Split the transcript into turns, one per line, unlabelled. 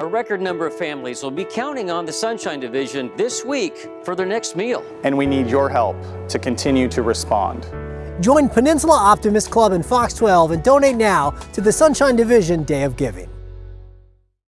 A record number of families will be counting on the Sunshine Division this week for their next meal.
And we need your help to continue to respond.
Join Peninsula Optimist Club and Fox 12 and donate now to the Sunshine Division Day of Giving.